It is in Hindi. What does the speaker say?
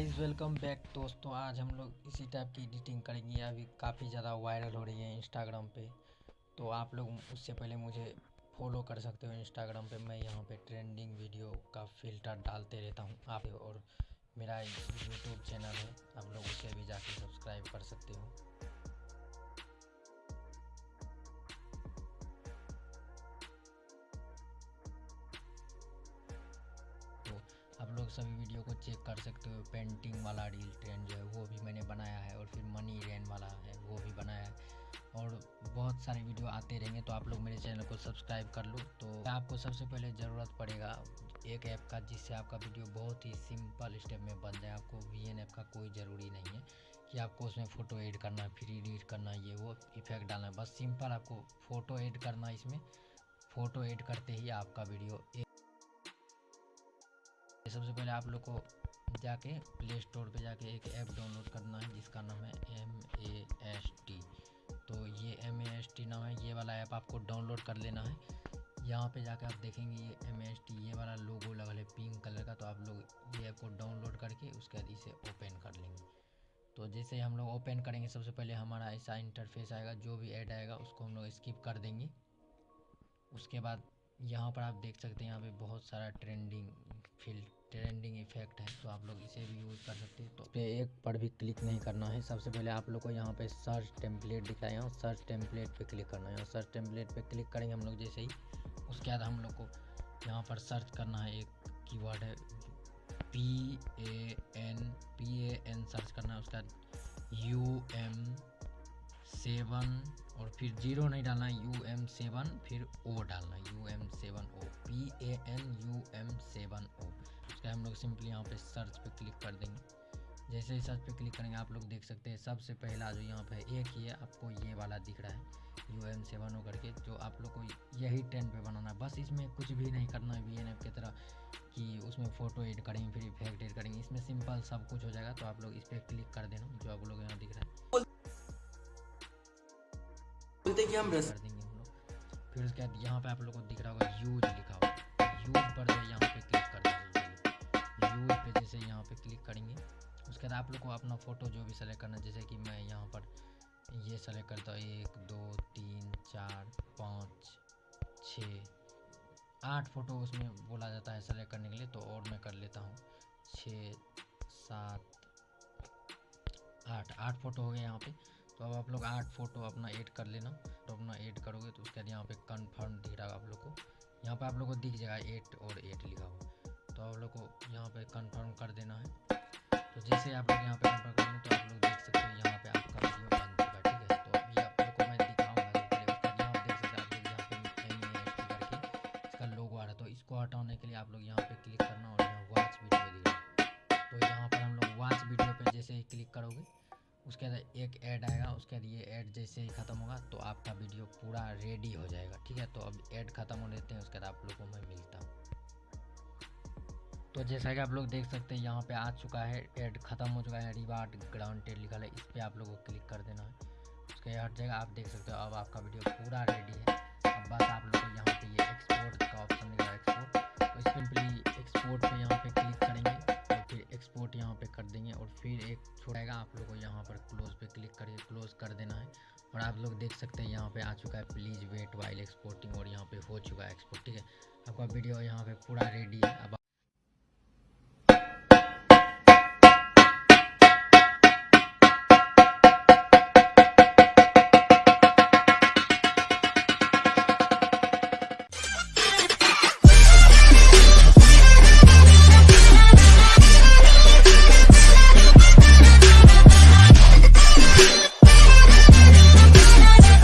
गाइस वेलकम बैक दोस्तों। आज हम लोग इसी टाइप की एडिटिंग करेंगे। अभी काफ़ी ज़्यादा वायरल हो रही है इंस्टाग्राम पे। तो आप लोग उससे पहले मुझे फॉलो कर सकते हो इंस्टाग्राम पे। मैं यहाँ पे ट्रेंडिंग वीडियो का फ़िल्टर डालते रहता हूँ आप और मेरा यूट्यूब चैनल है। आप लोग उसे भी जाके सब्सक्राइब कर सकते हो। सभी वीडियो को चेक कर सकते हो। पेंटिंग वाला रील ट्रेंड जो है, वो भी मैंने बनाया है और फिर मनी रेन वाला है, वो भी बनाया है। और बहुत सारे वीडियो आते रहेंगे तो आप लोग मेरे चैनल को सब्सक्राइब कर लो। तो आपको सबसे पहले ज़रूरत पड़ेगा एक ऐप का, जिससे आपका वीडियो बहुत ही सिंपल स्टेप में बन जाए। आपको वी एन ऐप का कोई ज़रूरी नहीं है कि आपको उसमें फ़ोटो एड करना फिर एडिट करना ये वो इफ़ेक्ट डालना बस सिंपल आपको फ़ोटो एड करना इसमें। फ़ोटो एड करते ही आपका वीडियो सबसे पहले आप लोग को जाके प्ले स्टोर पे जाके एक ऐप डाउनलोड करना है, जिसका नाम है एम ए एस टी तो ये एम ए एस टी नाम है, ये वाला ऐप आपको डाउनलोड कर लेना है। यहाँ पे जाके आप देखेंगे ये एम एस टी ये वाला लोगो लगा है पिंक कलर का तो आप लोग ये ऐप को डाउनलोड करके उसके बाद इसे ओपन कर लेंगे। तो जैसे हम लोग ओपन करेंगे, सबसे पहले हमारा ऐसा इंटरफेस आएगा, जो भी ऐड आएगा, उसको हम लोग स्किप कर देंगे। उसके बाद यहाँ पर आप देख सकते हैं यहाँ पे बहुत सारा ट्रेंडिंग फ़ील्ड ट्रेंडिंग इफ़ेक्ट है तो आप लोग इसे भी यूज़ कर सकते हैं। तो पे एक पर भी क्लिक नहीं करना है। सबसे पहले आप लोग को यहाँ पे सर्च टेम्पलेट दिखाया यहाँ सर्च टेम्पलेट पे क्लिक करना है। सर्च टेम्पलेट पे क्लिक करेंगे हम लोग जैसे ही, उसके बाद हम लोग को यहाँ पर सर्च करना है एक कीवर्ड है P A N P A N search करना है। उसके बाद यू एम सेवन और फिर ज़ीरो नहीं डालना यू एम सेवन फिर ओ डालना U M seven O P A N U M seven O उसका हम लोग सिंपली यहाँ पे सर्च पे क्लिक कर देंगे। जैसे ही सर्च पे क्लिक करेंगे, आप लोग देख सकते हैं, सबसे पहला जो यहाँ पे एक ही है, आपको ये वाला दिख रहा है यू एम सेवन ओ करके, जो आप लोग को यही ट्रेंड पे बनाना है। बस इसमें कुछ भी नहीं करना है वी एन एफ़ की तरह कि उसमें फ़ोटो एड करेंगे, फिर इफ़ेक्ट एड करेंगे। इसमें सिंपल सब कुछ हो जाएगा तो आप लोग इस पर क्लिक कर देना, जो आप लोग यहाँ दिख रहा है। कि हम कर देंगे लोग। फिर उसके बाद यहाँ पे आप लोग को दिख रहा होगा यूज़ लिखा हुआ। यूज़ पर जो यहाँ पे क्लिक कर यूज़ पे जैसे यहाँ पे क्लिक करेंगे। उसके बाद आप लोग को अपना फ़ोटो जो भी सेलेक्ट करना जैसे कि मैं यहाँ पर ये सेलेक्ट करता हूँ, एक, दो, तीन, चार, पाँच, छ, आठ फ़ोटो उसमें बोला जाता है सेलेक्ट करने के लिए तो और मैं कर लेता हूँ। छः, सात, आठ आठ फ़ोटो हो गए यहाँ पे। तो अब आप लोग आठ फ़ोटो अपना ऐड कर लेना। तो अपना ऐड करोगे तो उसके बाद यहाँ पे कंफर्म दिख रहा है आप लोग को। यहाँ पे आप लोग को दिख जाएगा एट और एट लिखा हुआ। तो आप लोग को यहाँ पे कंफर्म कर देना है। तो जैसे आप लोग यहाँ पे कंफर्म करेंगे तो आप लोग देख सकते हो यहाँ पे आपका वीडियो बन चुका ठीक है? तो अभी आप लोग को मैं दिखाऊँगा यहाँ देख सकते आप लोग यहाँ पे करके इसका लोगो आ रहा तो इसको हटाने के लिए आप लोग यहाँ पे क्लिक करना और यहाँ वॉच वीडियो दिख तो यहाँ पर हम लोग वॉच वीडियो पे जैसे ही क्लिक करोगे उसके बाद एक ऐड आएगा, उसके बाद ये ऐड जैसे ही ख़त्म होगा तो आपका वीडियो पूरा रेडी हो जाएगा, ठीक है? तो अब ऐड ख़त्म हो लेते हैं, उसके बाद आप लोगों मैं मिलता हूँ। तो जैसा कि आप लोग देख सकते हैं, यहाँ पे आ चुका है ऐड ख़त्म हो चुका है रिवार्ड ग्राउंडेड लिखा है, इस पर आप लोगों को क्लिक कर देना है। उसके हर जगह आप देख सकते हो, अब आपका वीडियो पूरा रेडी है। छोड़ेगा आप लोगों को यहाँ पर क्लोज पे क्लिक करके क्लोज कर देना है। और आप लोग देख सकते हैं यहाँ पे आ चुका है। प्लीज़ वेट वाइल एक्सपोर्टिंग और यहाँ पे हो चुका है एक्सपोर्ट ठीक है? आपका वीडियो यहाँ पे पूरा रेडी है। अब